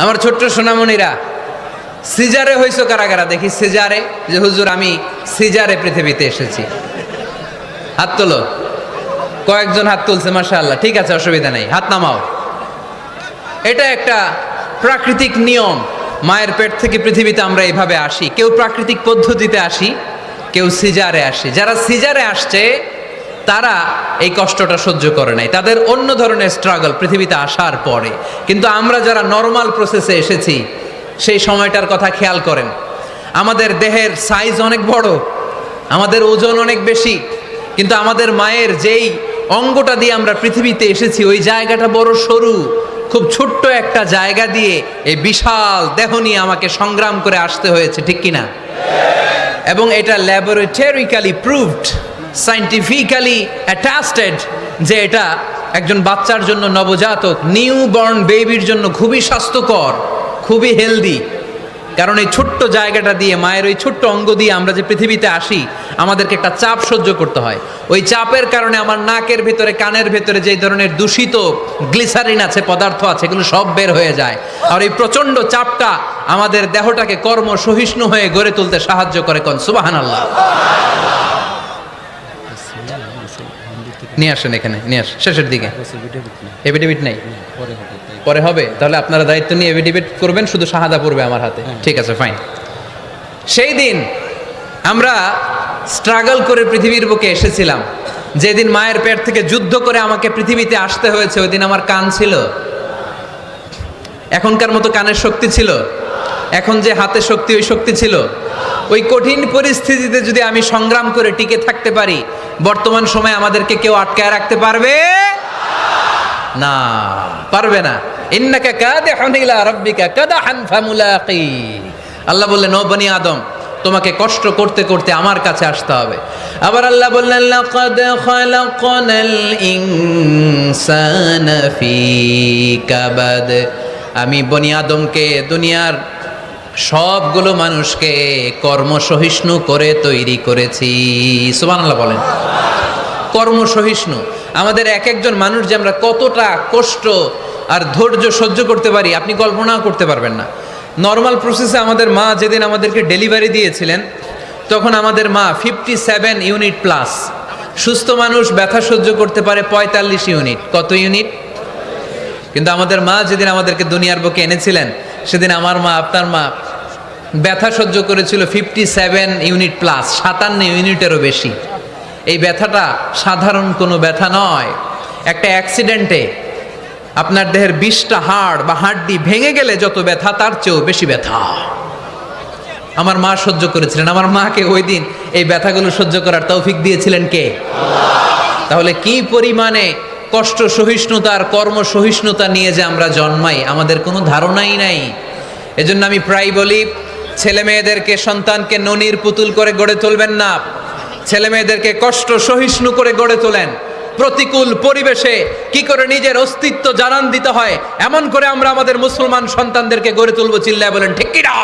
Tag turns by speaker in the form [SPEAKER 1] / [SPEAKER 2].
[SPEAKER 1] আমার ছোট্ট সোনামণিরা, সিজারে হয়েছো কারা কারা দেখি সিজারে, যে হুজুর, আমি সিজারে পৃথিবীতে এসেছি। হাত তোলো। কয়েকজন হাত তুলছে মাসা ঠিক আছে, অসুবিধা নেই। হাত নামাও। এটা একটা প্রাকৃতিক নিয়ম। মায়ের পেট থেকে পৃথিবীতে আমরা এভাবে আসি। কেউ প্রাকৃতিক পদ্ধতিতে আসি, কেউ সিজারে আসে। যারা সিজারে আসছে তারা এই কষ্টটা সহ্য করে নাই। তাদের অন্য ধরনের স্ট্রাগল পৃথিবীতে আসার পরে। কিন্তু আমরা যারা নর্মাল প্রসেসে এসেছি, সেই সময়টার কথা খেয়াল করেন। আমাদের দেহের সাইজ অনেক বড়, আমাদের ওজন অনেক বেশি, কিন্তু আমাদের মায়ের যেই অঙ্গটা দিয়ে আমরা পৃথিবীতে এসেছি, ওই জায়গাটা বড় সরু, খুব ছোট্ট একটা জায়গা দিয়ে এই বিশাল দেহ নিয়ে আমাকে সংগ্রাম করে আসতে হয়েছে, ঠিক কিনা? এবং এটা ল্যাবরেটরিক্যালি প্রুভড সাইন্টিফিক্যালি অ্যাটাস্টেড যে এটা একজন বাচ্চার জন্য নবজাতক নিউ বর্ন বেবির জন্য খুবই স্বাস্থ্যকর, খুবই হেলদি কারণ এই ছোট্ট জায়গাটা দিয়ে, মায়ের ওই ছোট্ট অঙ্গ দিয়ে আমরা যে পৃথিবীতে আসি, আমাদেরকে একটা চাপ সহ্য করতে হয়। ওই চাপের কারণে আমার নাকের ভেতরে, কানের ভেতরে যে ধরনের দূষিত গ্লিসারিন আছে, পদার্থ আছে, এগুলো সব বের হয়ে যায়। আর এই প্রচণ্ড চাপটা আমাদের দেহটাকে কর্ম সহিষ্ণু হয়ে গড়ে তুলতে সাহায্য করে কোন। সুবাহান আল্লাহ নিয়ে আসেন এখানে নিয়ে আসেন। শেষের দিকে। এভিডেভিট নাই। পরে হবে তাহলে আপনারা দায়িত্ব নিয়ে এভিডেভিট করবেন শুধু শাহাদা পড়বে আমার হাতে। ঠিক আছে ফাইন সেই দিন আমরা স্ট্রাগল করে পৃথিবীর বুকে এসেছিলাম। যেদিন মায়ের পেট থেকে যুদ্ধ করে আমাকে পৃথিবীতে আসতে হয়েছে ওই দিন আমার কান ছিল। এখনকার মতো কানের শক্তি ছিল। এখন যে হাতে শক্তি, ওই শক্তি ছিল। ওই কঠিন পরিস্থিতিতে যদি আমি সংগ্রাম করে টিকে থাকতে পারি, বর্তমান সময়ে আমাদেরকে কেউ আটকায় রাখতে পারবে? না পারবে না। ইন্নাকা কাদিহুন ইলা রাব্বিকা কাদাহান ফামুলাকি। আল্লাহ বললেন, ও বনি আদম, তোমাকে কষ্ট করতে করতে আমার কাছে আসতে হবে। আবার আল্লাহ বললেন, লাকাদ খালাকনাল ইনসানা ফি কাবাদ। আমি বনি আদমকে দুনিয়ার সবগুলো মানুষকে কর্মসহিষ্ণু করে তৈরি করেছি। সুবহানাল্লাহ বলেন। কর্মসহিষ্ণু। আমাদের এক একজন মানুষ যে আমরা কতটা কষ্ট আর ধৈর্য সহ্য করতে পারি, আপনি কল্পনাও করতে পারবেন না। নর্মাল প্রসেসে আমাদের মা যেদিন আমাদেরকে ডেলিভারি দিয়েছিলেন, তখন আমাদের মা ফিফটি সেভেন ইউনিট প্লাস সুস্থ মানুষ, ব্যথা সহ্য করতে পারে পঁয়তাল্লিশ ইউনিট কত ইউনিট কিন্তু আমাদের মা যেদিন আমাদেরকে দুনিয়ার বুকে এনেছিলেন, সেদিন আমার মা, আপনার মা ব্যথা সহ্য করেছিল ফিফটি সেভেন ইউনিট প্লাস সাতান্ন ইউনিটেরও বেশি। এই ব্যথাটা সাধারণ কোনো ব্যথা নয়। একটা অ্যাক্সিডেন্টে আপনার দেহের বিশটা হাড় বা হাড্ডি ভেঙে গেলে যত ব্যথা তার চেয়েও বেশি ব্যথা। আমার মা সহ্য করেছিলেন। আমার মাকে ওই দিন এই ব্যথাগুলো সহ্য করার তৌফিক দিয়েছিলেন কে? তাহলে কি পরিমাণে কষ্ট সহিষ্ণুতা আর কর্ম সহিষ্ণুতা নিয়ে যে আমরা জন্মাই আমাদের কোনো ধারণাই নাই। এজন্য আমি প্রায় বলি ছেলে মেয়েদেরকে সন্তানকে ননির পুতুল করে গড়ে তুলবেন না। ছেলে মেয়েদেরকে কষ্ট সহিষ্ণু করে গড়ে তোলেন। প্রতিকূল পরিবেশে কি করে নিজের অস্তিত্ব জানান দিতে হয়, এমন করে আমরা আমাদের মুসলমান সন্তানদেরকে গড়ে তুলবো চিল্লায় বলেন, ঠিক কিনা?